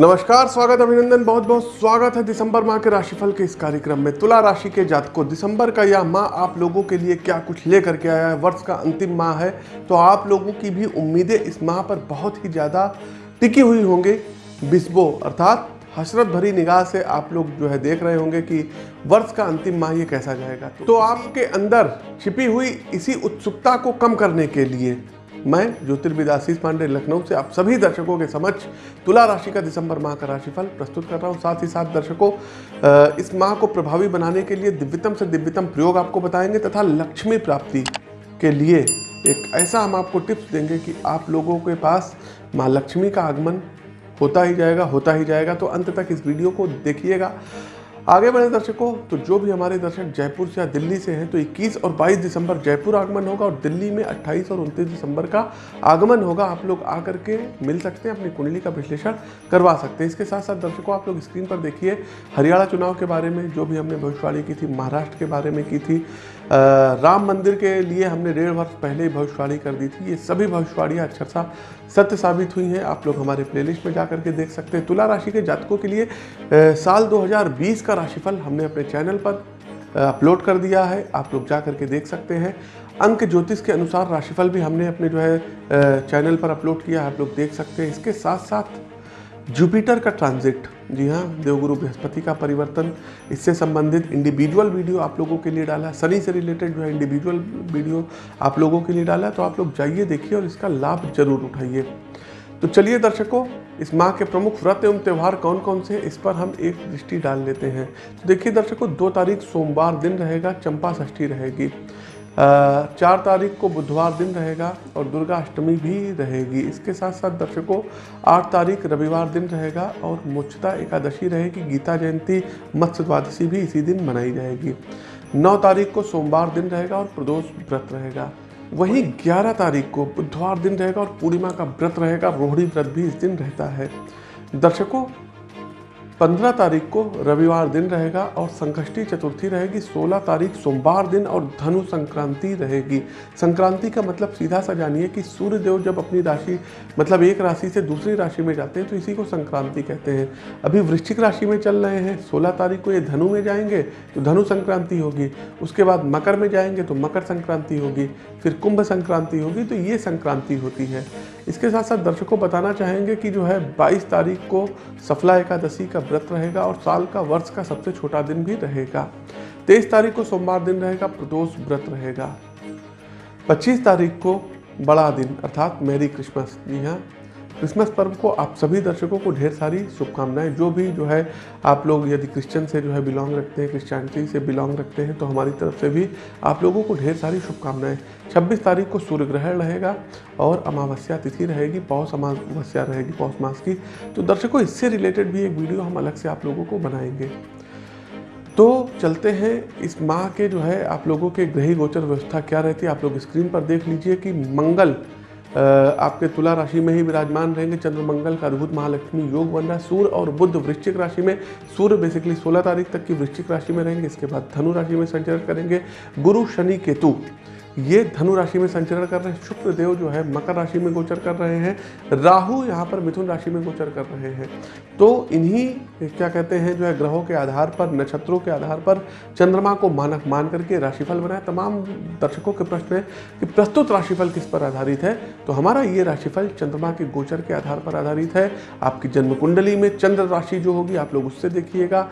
नमस्कार, स्वागत, अभिनंदन, बहुत बहुत स्वागत है दिसंबर माह के राशिफल के इस कार्यक्रम में। तुला राशि के जातकों, दिसंबर का यह माह आप लोगों के लिए क्या कुछ लेकर के आया है? वर्ष का अंतिम माह है तो आप लोगों की भी उम्मीदें इस माह पर बहुत ही ज़्यादा टिकी हुई होंगी। बिस्बो, अर्थात हसरत भरी निगाह से आप लोग जो है देख रहे होंगे कि वर्ष का अंतिम माह ये कैसा जाएगा। तो आपके अंदर छिपी हुई इसी उत्सुकता को कम करने के लिए मैं ज्योतिर्विद आशीष पांडे, लखनऊ से आप सभी दर्शकों के समक्ष तुला राशि का दिसंबर माह का राशिफल प्रस्तुत कर रहा हूँ। साथ ही साथ दर्शकों इस माह को प्रभावी बनाने के लिए दिव्यतम से दिव्यतम प्रयोग आपको बताएँगे तथा लक्ष्मी प्राप्ति के लिए एक ऐसा हम आपको टिप्स देंगे कि आप लोगों के पास माँ लक्ष्मी का आगमन होता ही जाएगा, होता ही जाएगा। तो अंत तक इस वीडियो को देखिएगा। आगे बढ़े दर्शकों तो जो भी हमारे दर्शक जयपुर से या दिल्ली से हैं तो 21 और 22 दिसंबर जयपुर आगमन होगा और दिल्ली में 28 और 29 दिसंबर का आगमन होगा। आप लोग आकर के मिल सकते हैं अपनी कुंडली का विश्लेषण करवा सकते हैं। इसके साथ साथ दर्शकों आप लोग स्क्रीन पर देखिए हरियाणा चुनाव के बारे में जो भी हमने भविष्यवाणी की थी महाराष्ट्र के बारे में की थी अ, राम मंदिर के लिए हमने डेढ़ वर्ष पहले ही भविष्यवाणी कर दी थी। ये सभी भविष्यवाणियाँ अक्षरशः सत्य साबित हुई हैं। आप लोग हमारे प्लेलिस्ट में जा करके देख सकते हैं। तुला राशि के जातकों के लिए साल 2020 का राशिफल हमने अपने चैनल पर अपलोड कर दिया है। आप लोग जा करके देख सकते हैं। अंक ज्योतिष के अनुसार राशिफल भी हमने अपने जो है चैनल पर अपलोड किया है। आप लोग देख सकते हैं। इसके साथ साथ जुपिटर का ट्रांजिट। जी हाँ देवगुरु बृहस्पति का परिवर्तन, इससे संबंधित इंडिविजुअल वीडियो आप लोगों के लिए डाला है। शनि से रिलेटेड जो है, इंडिविजुअल वीडियो आप लोगों के लिए डाला है। तो आप लोग जाइए, देखिए और इसका लाभ ज़रूर उठाइए। तो चलिए दर्शकों इस माह के प्रमुख व्रत एवं त्यौहार कौन कौन से हैं? इस पर हम एक दृष्टि डाल लेते हैं। तो देखिए दर्शकों, दो तारीख सोमवार दिन रहेगा, चंपा षष्ठी रहेगी। चार तारीख को बुधवार दिन रहेगा और दुर्गा अष्टमी भी रहेगी। इसके साथ साथ दर्शकों, आठ तारीख रविवार दिन रहेगा और मोक्षता एकादशी रहेगी। गीता जयंती मत्स्य द्वादशी भी इसी दिन मनाई जाएगी। नौ तारीख को सोमवार दिन रहेगा और प्रदोष व्रत रहेगा। वहीं 11 तारीख को बुधवार दिन रहेगा और पूर्णिमा का व्रत रहेगा, रोहिणी व्रत भी इस दिन रहता है। दर्शकों 15 तारीख को रविवार दिन रहेगा और संकष्टी चतुर्थी रहेगी। 16 तारीख सोमवार दिन और धनु संक्रांति रहेगी। संक्रांति का मतलब सीधा सा जानिए कि सूर्य देव जब अपनी राशि मतलब एक राशि से दूसरी राशि में जाते हैं तो इसी को संक्रांति कहते हैं। अभी वृश्चिक राशि में चल रहे हैं। 16 तारीख को ये धनु में जाएँगे तो धनु संक्रांति होगी। उसके बाद मकर में जाएँगे तो मकर संक्रांति होगी। फिर कुंभ संक्रांति होगी तो ये संक्रांति होती है। इसके साथ साथ दर्शकों बताना चाहेंगे कि जो है 22 तारीख को सफला एकादशी का व्रत रहेगा और साल का वर्ष का सबसे छोटा दिन भी रहेगा। 23 तारीख को सोमवार दिन रहेगा, प्रदोष व्रत रहेगा। 25 तारीख को बड़ा दिन, अर्थात मैरी क्रिसमस। जी हाँ। क्रिसमस पर्व को आप सभी दर्शकों को ढेर सारी शुभकामनाएँ। जो भी जो है आप लोग यदि क्रिश्चियन से जो है बिलोंग रखते हैं, क्रिश्चियनिटी से बिलोंग रखते हैं तो हमारी तरफ़ से भी आप लोगों को ढेर सारी शुभकामनाएँ। 26 तारीख को सूर्य ग्रहण रहेगा और अमावस्या तिथि रहेगी, पौष अमावस्या रहेगी, पौष मास की। तो दर्शकों, इससे रिलेटेड भी एक वीडियो हम अलग से आप लोगों को बनाएँगे। तो चलते हैं, इस माह के जो है आप लोगों के ग्रही गोचर व्यवस्था क्या रहती है, आप लोग स्क्रीन पर देख लीजिए कि मंगल आपके तुला राशि में ही विराजमान रहेंगे चंद्रमंगल का अद्भुत महालक्ष्मी योग बन रहा है सूर्य और बुद्ध वृश्चिक राशि में। सूर्य बेसिकली 16 तारीख तक की वृश्चिक राशि में रहेंगे, इसके बाद धनु राशि में संचरण करेंगे। गुरु शनि केतु। ये धनु राशि में संचरण कर रहे हैं, शुक्र देव जो है मकर राशि में गोचर कर रहे हैं, राहु यहाँ पर मिथुन राशि में गोचर कर रहे हैं। तो इन्हीं, क्या कहते हैं, जो है ग्रहों के आधार पर, नक्षत्रों के आधार पर चंद्रमा को मानक मान करके राशिफल बनाए तमाम दर्शकों के प्रश्न है कि प्रस्तुत राशिफल किस पर आधारित है? तो हमारा ये राशिफल चंद्रमा के गोचर के आधार पर आधारित है। आपकी जन्म कुंडली में चंद्र राशि जो होगी, आप लोग उससे देखिएगा।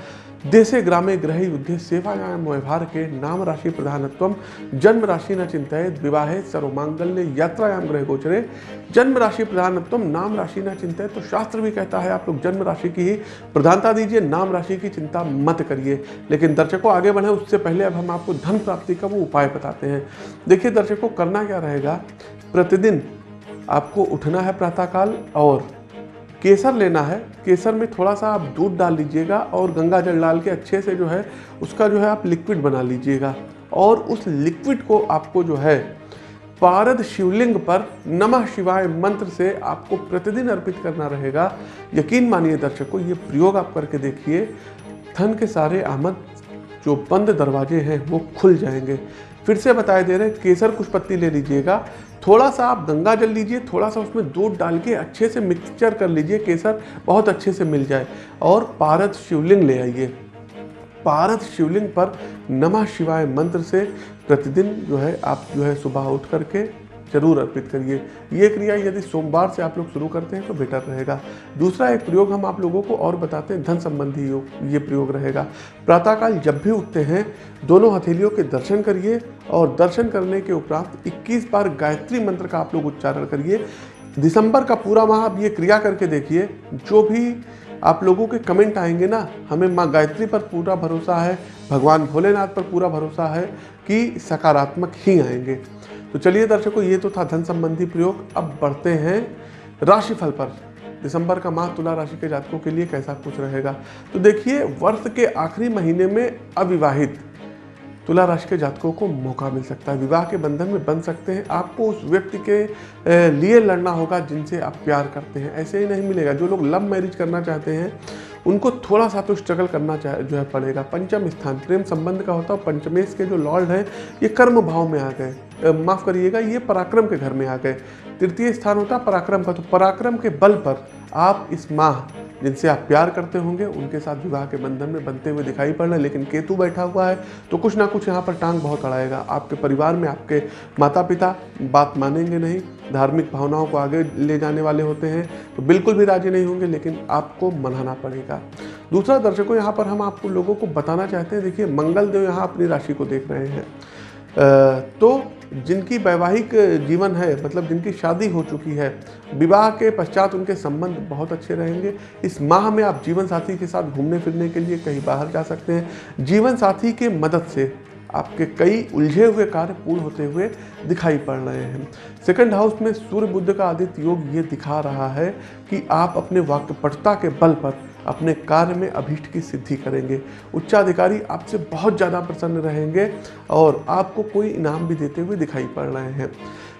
देशे ग्रामे ग्रह युद्धे व्यवहार के नाम राशि प्रधानत्व जन्म राशि न चिंतित विवाहे सर्वमांगल्य यात्रायाम ग्रह गोचरे। जन्म राशि प्रधानत्व नाम राशि न चिंतित तो शास्त्र भी कहता है, आप लोग जन्म राशि की ही प्रधानता दीजिए, नाम राशि की चिंता मत करिए। लेकिन दर्शकों, आगे बढ़े, उससे पहले अब हम आपको धन प्राप्ति का वो उपाय बताते हैं। देखिए दर्शकों, करना क्या रहेगा? प्रतिदिन आपको उठना है प्रातःकाल और केसर लेना है। केसर में थोड़ा सा आप दूध डाल लीजिएगा और गंगा जल डाल के अच्छे से जो है, उसका जो है आप लिक्विड बना लीजिएगा। और उस लिक्विड को आपको जो है, पारद शिवलिंग पर नमः शिवाय मंत्र से आपको प्रतिदिन अर्पित करना रहेगा। यकीन मानिए दर्शकों ये प्रयोग आप करके देखिए। धन के सारे आमद, जो बंद दरवाजे हैं, वो खुल जाएँगे। फिर से बताए दे रहे हैं, केसर कुछ पत्ती ले लीजिएगा। थोड़ा सा आप गंगा जल लीजिए, थोड़ा सा उसमें दूध डाल के अच्छे से मिक्सचर कर लीजिए, केसर बहुत अच्छे से मिल जाए। और पारद शिवलिंग ले आइए। पारद शिवलिंग पर नमः शिवाय मंत्र से प्रतिदिन जो है, आप जो है सुबह उठ करके ज़रूर अर्पित करिए। ये क्रिया यदि सोमवार से आप लोग शुरू करते हैं तो बेटर रहेगा। दूसरा एक प्रयोग हम आप लोगों को और बताते हैं, धन संबंधी योग, ये प्रयोग रहेगा। प्रातःकाल जब भी उठते हैं, दोनों हथेलियों के दर्शन करिए और दर्शन करने के उपरांत 21 बार गायत्री मंत्र का आप लोग उच्चारण करिए। दिसंबर का पूरा माह आप ये क्रिया करके देखिए। जो भी आप लोगों के कमेंट आएँगे ना, हमें माँ गायत्री पर पूरा भरोसा है, भगवान भोलेनाथ पर पूरा भरोसा है कि सकारात्मक ही आएँगे। तो चलिए दर्शकों, ये तो था धन संबंधी प्रयोग। अब बढ़ते हैं राशिफल पर। दिसंबर का माह तुला राशि के जातकों के लिए कैसा कुछ रहेगा? तो देखिए, वर्ष के आखिरी महीने में अविवाहित तुला राशि के जातकों को मौका मिल सकता है। विवाह के बंधन में बन सकते हैं। आपको उस व्यक्ति के लिए लड़ना होगा जिनसे आप प्यार करते हैं। ऐसे ही नहीं मिलेगा। जो लोग लव मैरिज करना चाहते हैं, उनको थोड़ा सा तो स्ट्रगल करना चाह जो है, पड़ेगा। पंचम स्थान, प्रेम संबंध का होता है पंचमेश के जो लॉर्ड हैं, ये कर्म भाव में आ गए। माफ़ करिएगा, ये पराक्रम के घर में आ गए। तृतीय स्थान होता है पराक्रम का तो पराक्रम के बल पर आप इस माह जिनसे आप प्यार करते होंगे, उनके साथ विवाह के बंधन में बनते हुए दिखाई पड़ रहे हैं। लेकिन केतु बैठा हुआ है तो कुछ ना कुछ यहाँ पर टांग बहुत अड़ाएगा। आपके परिवार में आपके माता पिता बात मानेंगे नहीं, धार्मिक भावनाओं को आगे ले जाने वाले होते हैं तो बिल्कुल भी राज़ी नहीं होंगे, लेकिन आपको मनाना पड़ेगा। दूसरा दर्शकों, यहाँ पर हम आपको लोगों को बताना चाहते हैं, देखिए, मंगलदेव यहाँ अपनी राशि को देख रहे हैं। तो जिनकी वैवाहिक जीवन है मतलब जिनकी शादी हो चुकी है, विवाह के पश्चात उनके संबंध बहुत अच्छे रहेंगे। इस माह में आप जीवन साथी के साथ घूमने फिरने के लिए कहीं बाहर जा सकते हैं। जीवन साथी के मदद से आपके कई उलझे हुए कार्य पूर्ण होते हुए दिखाई पड़ रहे हैं। सेकंड हाउस में सूर्य बुद्ध का आदित्य योग ये दिखा रहा है कि आप अपने वाक्यपटता के बल पर अपने कार्य में अभीष्ट की सिद्धि करेंगे। उच्चाधिकारी आपसे बहुत ज़्यादा प्रसन्न रहेंगे और आपको कोई इनाम भी देते हुए दिखाई पड़ रहे हैं।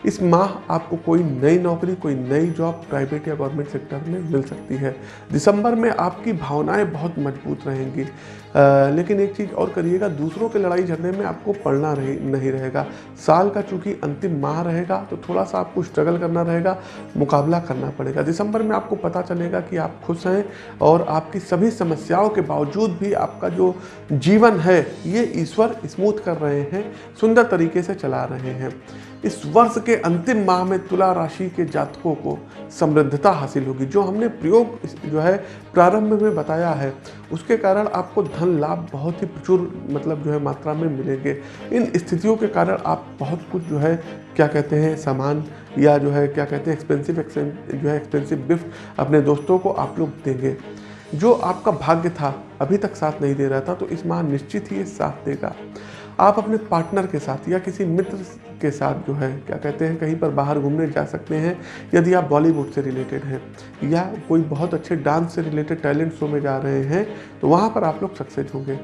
इस माह आपको कोई नई नौकरी, कोई नई जॉब प्राइवेट या गवर्नमेंट सेक्टर में मिल सकती है। दिसंबर में आपकी भावनाएँ बहुत मज़बूत रहेंगी। लेकिन एक चीज़ और करिएगा, दूसरों के लड़ाई झगड़े में आपको पढ़ना रही, नहीं रहेगा। साल का चूँकि अंतिम माह रहेगा तो थोड़ा सा आपको स्ट्रगल करना रहेगा, मुकाबला करना पड़ेगा। दिसंबर में आपको पता चलेगा कि आप खुश हैं और आपकी सभी समस्याओं के बावजूद भी आपका जो जीवन है, ये ईश्वर स्मूथ कर रहे हैं, सुंदर तरीके से चला रहे हैं। इस वर्ष के अंतिम माह में तुला राशि के जातकों को समृद्धता हासिल होगी। जो हमने प्रयोग, जो है, प्रारंभ में बताया है, उसके कारण आपको धन लाभ बहुत ही प्रचुर मतलब जो है मात्रा में मिलेंगे। इन स्थितियों के कारण आप बहुत कुछ जो है, क्या कहते हैं, सामान या जो है, क्या कहते हैं एक्सपेंसिव जो है एक्सपेंसिव गिफ्ट अपने दोस्तों को आप लोग देंगे। जो आपका भाग्य था, अभी तक साथ नहीं दे रहा था तो इस माह निश्चित ही साथ देगा। आप अपने पार्टनर के साथ या किसी मित्र के साथ जो है, क्या कहते हैं, कहीं पर बाहर घूमने जा सकते हैं, यदि आप बॉलीवुड से रिलेटेड हैं, या कोई बहुत अच्छे डांस से रिलेटेड टैलेंट शो में जा रहे हैं तो वहाँ पर आप लोग सक्सेस होंगे।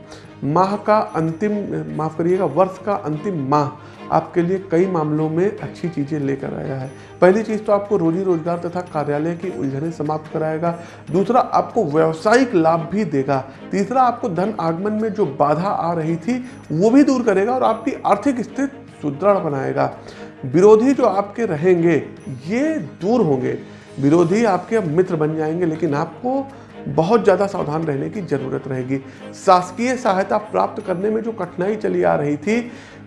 माह का अंतिम, माफ़ करिएगा, वर्ष का अंतिम माह आपके लिए कई मामलों में अच्छी चीज़ें लेकर आया है। पहली चीज़ तो आपको रोजी रोज़गार तथा कार्यालय की उलझने समाप्त कराएगा। दूसरा, आपको व्यावसायिक लाभ भी देगा। तीसरा, आपको धन आगमन में जो बाधा आ रही थी, वो भी दूर करेगा और आपकी आर्थिक स्थिति सुदृढ़ बनाएगा। विरोधी जो आपके रहेंगे, ये दूर होंगे। विरोधी आपके मित्र बन जाएँगे, लेकिन आपको बहुत ज़्यादा सावधान रहने की ज़रूरत रहेगी। शासकीय सहायता प्राप्त करने में जो कठिनाई चली आ रही थी,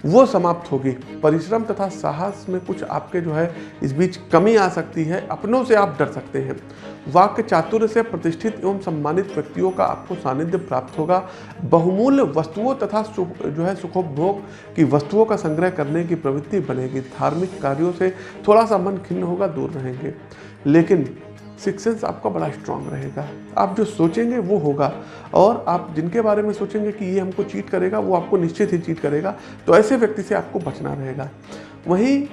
वो समाप्त होगी। परिश्रम तथा साहस में कुछ आपके जो है, इस बीच कमी आ सकती है। अपनों से आप डर सकते हैं। वाक्य चातुर्य से प्रतिष्ठित एवं सम्मानित व्यक्तियों का आपको सानिध्य प्राप्त होगा। बहुमूल्य वस्तुओं तथा जो है, सुखोपभोग की वस्तुओं का संग्रह करने की प्रवृत्ति बनेगी। धार्मिक कार्यों से थोड़ा सा मन खिन्न होगा, दूर रहेंगे। लेकिन सिक्स सेंस आपका बड़ा स्ट्रांग रहेगा। आप जो सोचेंगे, वो होगा। और आप जिनके बारे में सोचेंगे कि ये हमको चीट करेगा, वो आपको निश्चित ही चीट करेगा। तो ऐसे व्यक्ति से आपको बचना रहेगा। वहीं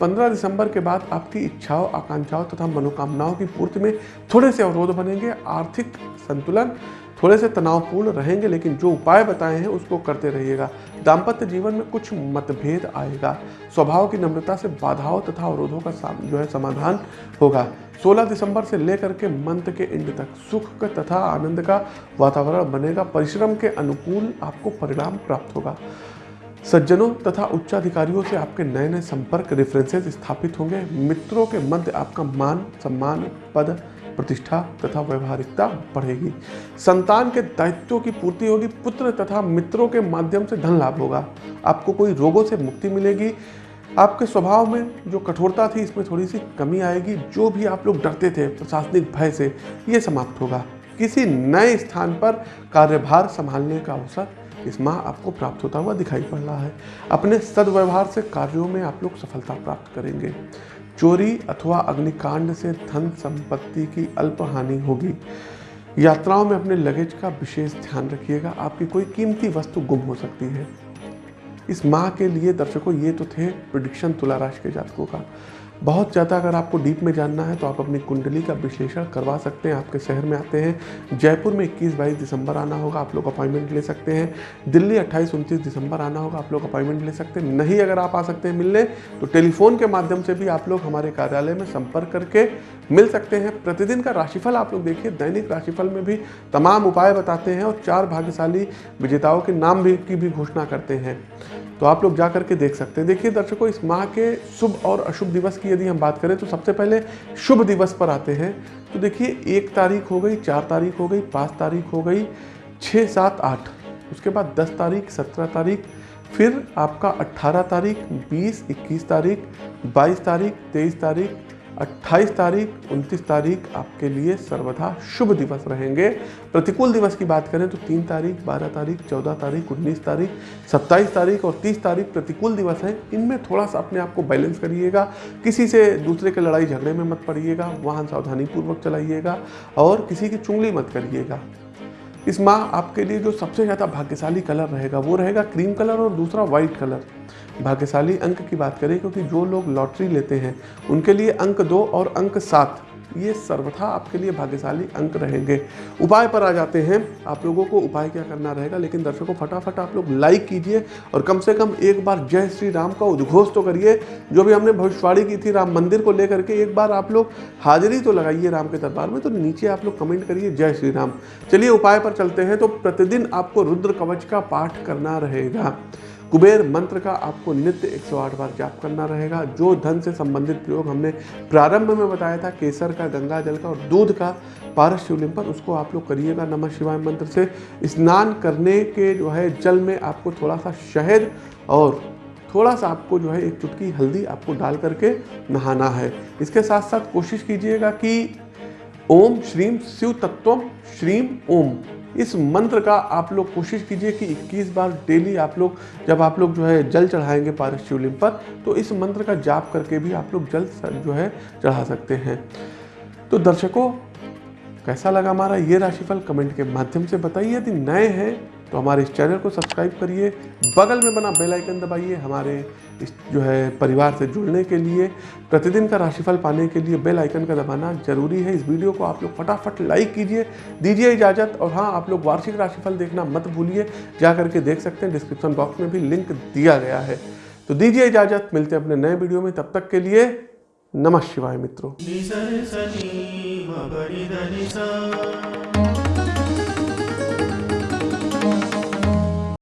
15 दिसंबर के बाद आपकी इच्छाओं, आकांक्षाओं तथा मनोकामनाओं की पूर्ति में थोड़े से अवरोध बनेंगे, आर्थिक संतुलन थोड़े से तनावपूर्ण रहेंगे, लेकिन जो उपाय बताए हैं उसको करते रहिएगा। दाम्पत्य जीवन में कुछ मतभेद आएगा। स्वभाव की नम्रता से बाधाओं तथा अवरोधों का जो है समाधान होगा। 16 दिसंबर से लेकर के मंथ के एंड तक सुख का तथा आनंद का वातावरण बनेगा। परिश्रम के अनुकूल आपको परिणाम प्राप्त होगा। सज्जनों तथा उच्चाधिकारियों से आपके नए नए संपर्क रेफरेंसेस स्थापित होंगे। मित्रों के मध्य आपका मान, सम्मान, पद, प्रतिष्ठा तथा व्यवहारिकता बढ़ेगी। संतान के दायित्वों की पूर्ति होगी। पुत्र तथा मित्रों के माध्यम से धन लाभ होगा। आपको कोई रोगों से मुक्ति मिलेगी। आपके स्वभाव में जो कठोरता थी, इसमें थोड़ी सी कमी आएगी। जो भी आप लोग डरते थे प्रशासनिक भय से, ये समाप्त होगा। किसी नए स्थान पर कार्यभार संभालने का अवसर इस माह आपको प्राप्त होता हुआ दिखाई पड़ रहा है। अपने सदव्यवहार से कार्यों में आप लोग सफलता प्राप्त करेंगे। चोरी अथवा अग्निकांड से धन संपत्ति की अल्प हानि होगी। यात्राओं में अपने लगेज का विशेष ध्यान रखिएगा। आपकी कोई कीमती वस्तु गुम हो सकती है। इस माह के लिए दर्शकों, ये तो थे प्रिडिक्शन तुला राशि के जातकों का। बहुत ज़्यादा अगर आपको डीप में जानना है तो आप अपनी कुंडली का विश्लेषण करवा सकते हैं। आपके शहर में आते हैं। जयपुर में 21 बाईस दिसंबर आना होगा, आप लोग अपॉइंटमेंट ले सकते हैं। दिल्ली 28 उनतीस दिसंबर आना होगा, आप लोग अपॉइंटमेंट ले सकते हैं। नहीं अगर आप आ सकते हैं मिलने तो टेलीफोन के माध्यम से भी आप लोग हमारे कार्यालय में संपर्क करके मिल सकते हैं। प्रतिदिन का राशिफल आप लोग देखिए। दैनिक राशिफल में भी तमाम उपाय बताते हैं और चार भाग्यशाली विजेताओं के नाम भी की भी घोषणा करते हैं। तो आप लोग जा करके देख सकते हैं। देखिए दर्शकों, इस माह के शुभ और अशुभ दिवस की यदि हम बात करें तो सबसे पहले शुभ दिवस पर आते हैं। तो देखिए, एक तारीख हो गई, चार तारीख हो गई, पाँच तारीख हो गई छः सात, आठ। उसके बाद दस तारीख, सत्रह तारीख, फिर आपका अट्ठारह तारीख, बीस, इक्कीस तारीख, बाईस तारीख, तेईस तारीख 28 तारीख 29 तारीख आपके लिए सर्वथा शुभ दिवस रहेंगे। प्रतिकूल दिवस की बात करें तो 3 तारीख 12 तारीख 14 तारीख 19 तारीख 27 तारीख और 30 तारीख प्रतिकूल दिवस हैं। इनमें थोड़ा सा अपने आप को बैलेंस करिएगा, किसी से दूसरे के लड़ाई झगड़े में मत पड़िएगा, वाहन सावधानी पूर्वक चलाइएगा और किसी की चुंगली मत करिएगा। इस माह आपके लिए जो सबसे ज़्यादा भाग्यशाली कलर रहेगा वो रहेगा क्रीम कलर और दूसरा वाइट कलर। भाग्यशाली अंक की बात करें, क्योंकि जो लोग लॉटरी लेते हैं, उनके लिए अंक दो और अंक सात, ये सर्वथा आपके लिए भाग्यशाली अंक रहेंगे। उपाय पर आ जाते हैं। आप लोगों को उपाय क्या करना रहेगा, लेकिन दर्शकों फटाफट आप लोग लाइक कीजिए और कम से कम एक बार जय श्री राम का उद्घोष तो करिए, जो भी हमने भविष्यवाणी की थी राम मंदिर को लेकर के, एक बार आप लोग हाजिरी तो लगाइए राम के दरबार में तो नीचे आप लोग कमेंट करिए जय श्री राम। चलिए उपाय पर चलते हैं तो प्रतिदिन आपको रुद्र कवच का पाठ करना रहेगा। कुबेर मंत्र का आपको नित्य 108 बार जाप करना रहेगा। जो धन से संबंधित प्रयोग हमने प्रारंभ में बताया था, केसर का, गंगा जल का और दूध का पारस शिवलिंग पर, उसको आप लोग करिएगा नमः शिवाय मंत्र से। स्नान करने के जो है, जल में आपको थोड़ा सा शहद और थोड़ा सा आपको जो है, एक चुटकी हल्दी आपको डाल करके नहाना है। इसके साथ साथ कोशिश कीजिएगा कि ओम श्रीम शिव तत्व श्रीम ओम। इस मंत्र का आप लोग कोशिश कीजिए कि 21 बार डेली आप लोग, जब आप लोग जो है जल चढ़ाएँगे पारस शिवलिंग पर तो इस मंत्र का जाप करके भी आप लोग जल जो है चढ़ा सकते हैं। तो दर्शकों, कैसा लगा हमारा ये राशिफल? कमेंट के माध्यम से बताइए। यदि नए हैं तो हमारे इस चैनल को सब्सक्राइब करिए, बगल में बना बेल आइकन दबाइए हमारे इस जो है परिवार से जुड़ने के लिए, प्रतिदिन का राशिफल पाने के लिए बेल आइकन का दबाना ज़रूरी है। इस वीडियो को आप लोग फटाफट लाइक कीजिए, दीजिए इजाज़त और हाँ आप लोग वार्षिक राशिफल देखना मत भूलिए, जा करके देख सकते हैं, डिस्क्रिप्शन बॉक्स में भी लिंक दिया गया है। तो दीजिए इजाज़त, मिलते हैं अपने नए वीडियो में, तब तक के लिए नमः शिवाय मित्रों।